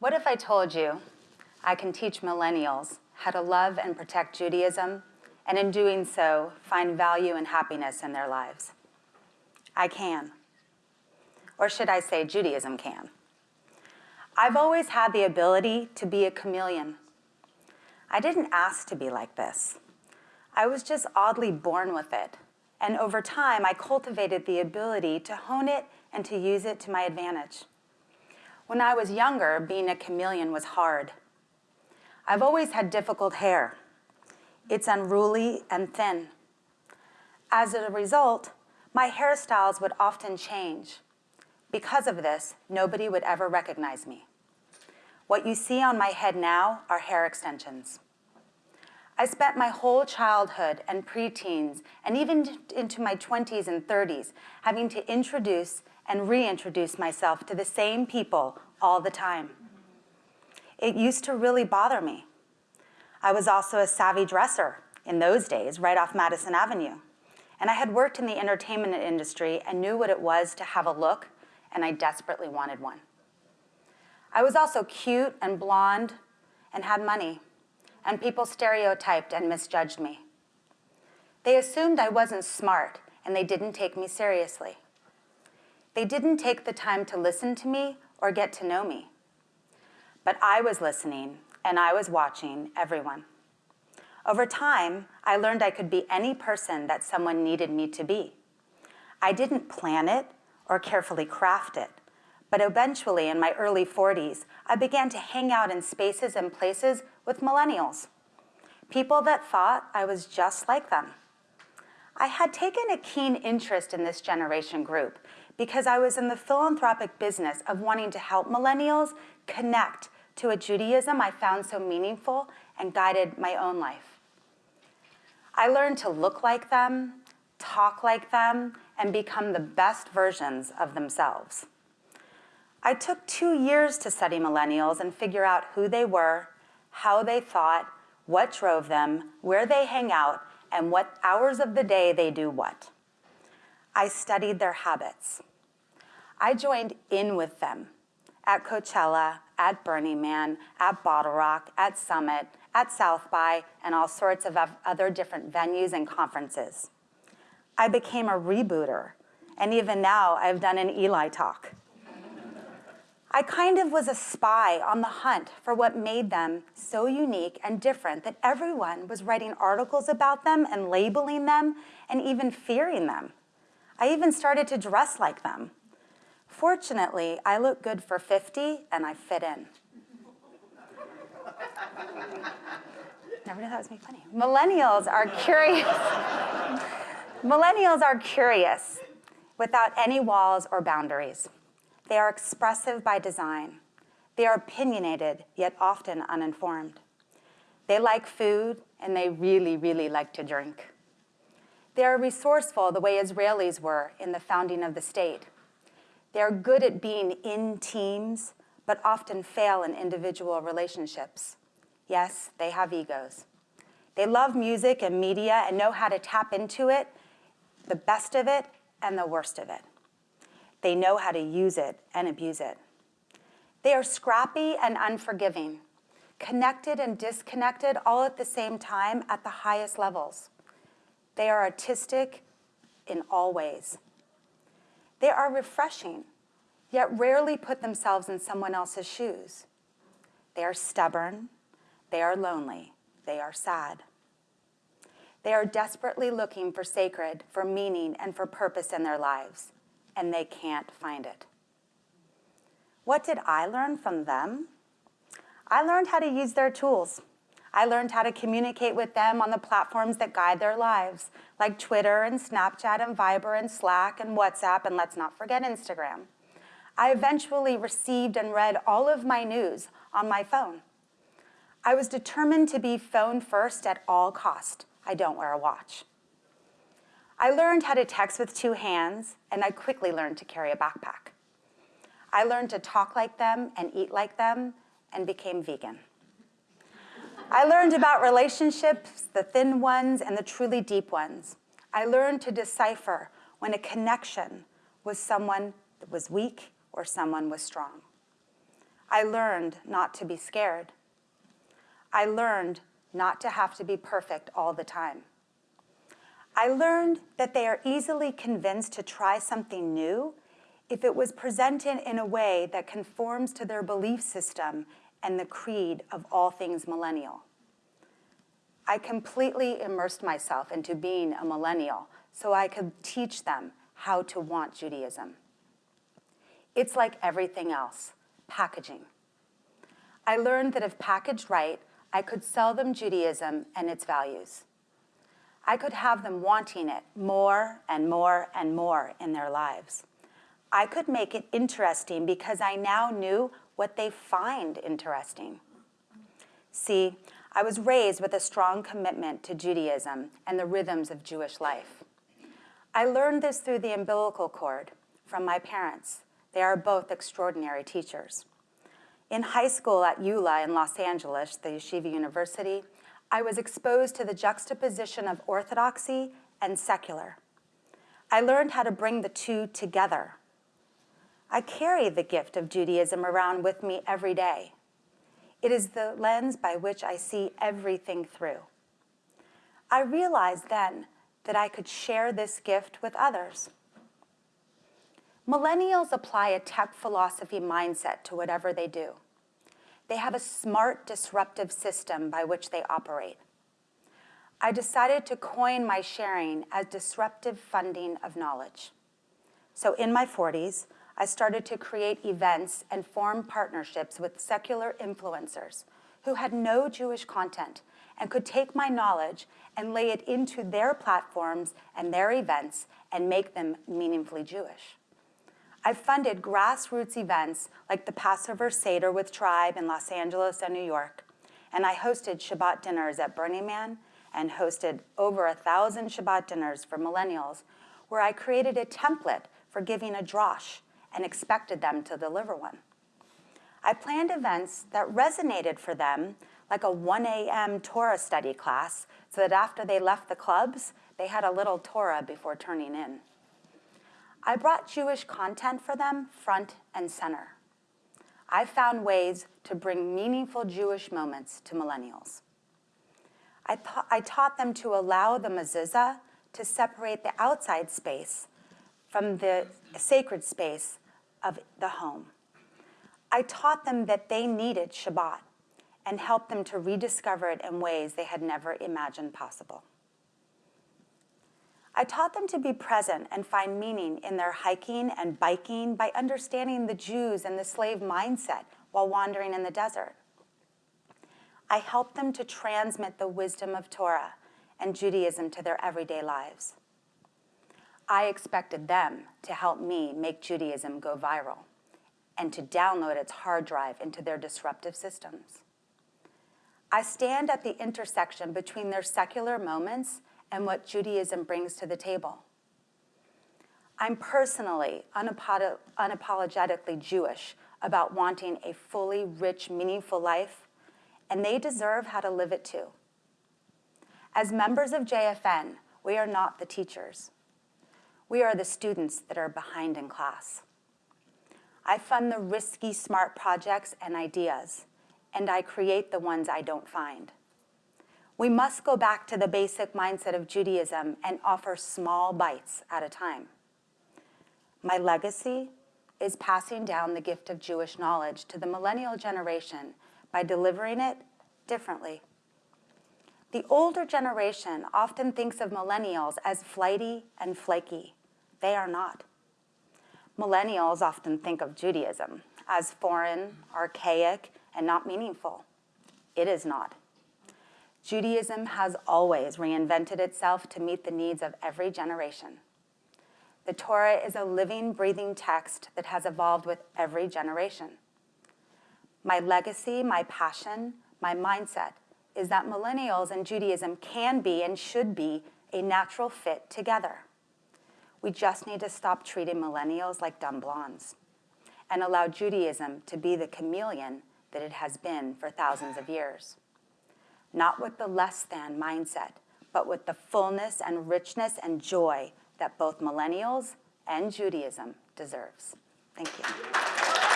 What if I told you I can teach millennials how to love and protect Judaism, and in doing so, find value and happiness in their lives? I can. Or should I say Judaism can. I've always had the ability to be a chameleon. I didn't ask to be like this. I was just oddly born with it. And over time, I cultivated the ability to hone it and to use it to my advantage. When I was younger, being a chameleon was hard. I've always had difficult hair. It's unruly and thin. As a result, my hairstyles would often change. Because of this, nobody would ever recognize me. What you see on my head now are hair extensions. I spent my whole childhood and preteens and even into my 20s and 30s having to introduce and reintroduce myself to the same people all the time. It used to really bother me. I was also a savvy dresser in those days, right off Madison Avenue. And I had worked in the entertainment industry and knew what it was to have a look, and I desperately wanted one. I was also cute and blonde and had money and people stereotyped and misjudged me. They assumed I wasn't smart and they didn't take me seriously. They didn't take the time to listen to me or get to know me. But I was listening and I was watching everyone. Over time, I learned I could be any person that someone needed me to be. I didn't plan it or carefully craft it, but eventually in my early 40s, I began to hang out in spaces and places with millennials, people that thought I was just like them. I had taken a keen interest in this generation group because I was in the philanthropic business of wanting to help millennials connect to a Judaism I found so meaningful and guided my own life. I learned to look like them, talk like them, and become the best versions of themselves. I took two years to study millennials and figure out who they were, how they thought, what drove them, where they hang out, and what hours of the day they do what. I studied their habits. I joined in with them at Coachella, at Burning Man, at Bottle Rock, at Summit, at South by, and all sorts of other different venues and conferences. I became a rebooter, and even now I've done an Eli talk. I kind of was a spy on the hunt for what made them so unique and different that everyone was writing articles about them and labeling them and even fearing them. I even started to dress like them. Fortunately, I look good for 50 and I fit in. Never knew that was me funny. Millennials are curious. Millennials are curious without any walls or boundaries. They are expressive by design. They are opinionated, yet often uninformed. They like food, and they really, really like to drink. They are resourceful the way Israelis were in the founding of the state. They are good at being in teams, but often fail in individual relationships. Yes, they have egos. They love music and media and know how to tap into it, the best of it and the worst of it. They know how to use it and abuse it. They are scrappy and unforgiving, connected and disconnected all at the same time at the highest levels. They are artistic in all ways. They are refreshing, yet rarely put themselves in someone else's shoes. They are stubborn, they are lonely, they are sad. They are desperately looking for sacred, for meaning, and for purpose in their lives and they can't find it. What did I learn from them? I learned how to use their tools. I learned how to communicate with them on the platforms that guide their lives, like Twitter and Snapchat and Viber and Slack and WhatsApp, and let's not forget Instagram. I eventually received and read all of my news on my phone. I was determined to be phone first at all cost. I don't wear a watch. I learned how to text with two hands, and I quickly learned to carry a backpack. I learned to talk like them and eat like them and became vegan. I learned about relationships, the thin ones and the truly deep ones. I learned to decipher when a connection was someone that was weak or someone was strong. I learned not to be scared. I learned not to have to be perfect all the time. I learned that they are easily convinced to try something new if it was presented in a way that conforms to their belief system and the creed of all things millennial. I completely immersed myself into being a millennial so I could teach them how to want Judaism. It's like everything else, packaging. I learned that if packaged right, I could sell them Judaism and its values. I could have them wanting it more and more and more in their lives. I could make it interesting because I now knew what they find interesting. See, I was raised with a strong commitment to Judaism and the rhythms of Jewish life. I learned this through the umbilical cord from my parents. They are both extraordinary teachers. In high school at YULA in Los Angeles, the Yeshiva University, I was exposed to the juxtaposition of orthodoxy and secular. I learned how to bring the two together. I carry the gift of Judaism around with me every day. It is the lens by which I see everything through. I realized then that I could share this gift with others. Millennials apply a tech philosophy mindset to whatever they do. They have a smart, disruptive system by which they operate. I decided to coin my sharing as disruptive funding of knowledge. So in my 40s, I started to create events and form partnerships with secular influencers who had no Jewish content and could take my knowledge and lay it into their platforms and their events and make them meaningfully Jewish. I've funded grassroots events like the Passover Seder with Tribe in Los Angeles and New York, and I hosted Shabbat dinners at Burning Man and hosted over a thousand Shabbat dinners for millennials where I created a template for giving a drosh and expected them to deliver one. I planned events that resonated for them like a 1 a.m. Torah study class so that after they left the clubs, they had a little Torah before turning in. I brought Jewish content for them front and center. I found ways to bring meaningful Jewish moments to millennials. I, I taught them to allow the mezuzah to separate the outside space from the sacred space of the home. I taught them that they needed Shabbat and helped them to rediscover it in ways they had never imagined possible. I taught them to be present and find meaning in their hiking and biking by understanding the Jews and the slave mindset while wandering in the desert. I helped them to transmit the wisdom of Torah and Judaism to their everyday lives. I expected them to help me make Judaism go viral and to download its hard drive into their disruptive systems. I stand at the intersection between their secular moments and what Judaism brings to the table. I'm personally unapologetically Jewish about wanting a fully rich, meaningful life, and they deserve how to live it too. As members of JFN, we are not the teachers. We are the students that are behind in class. I fund the risky, smart projects and ideas, and I create the ones I don't find. We must go back to the basic mindset of Judaism and offer small bites at a time. My legacy is passing down the gift of Jewish knowledge to the millennial generation by delivering it differently. The older generation often thinks of millennials as flighty and flaky. They are not. Millennials often think of Judaism as foreign, archaic, and not meaningful. It is not. Judaism has always reinvented itself to meet the needs of every generation. The Torah is a living, breathing text that has evolved with every generation. My legacy, my passion, my mindset is that millennials and Judaism can be and should be a natural fit together. We just need to stop treating millennials like dumb blondes and allow Judaism to be the chameleon that it has been for thousands of years not with the less than mindset, but with the fullness and richness and joy that both millennials and Judaism deserves. Thank you.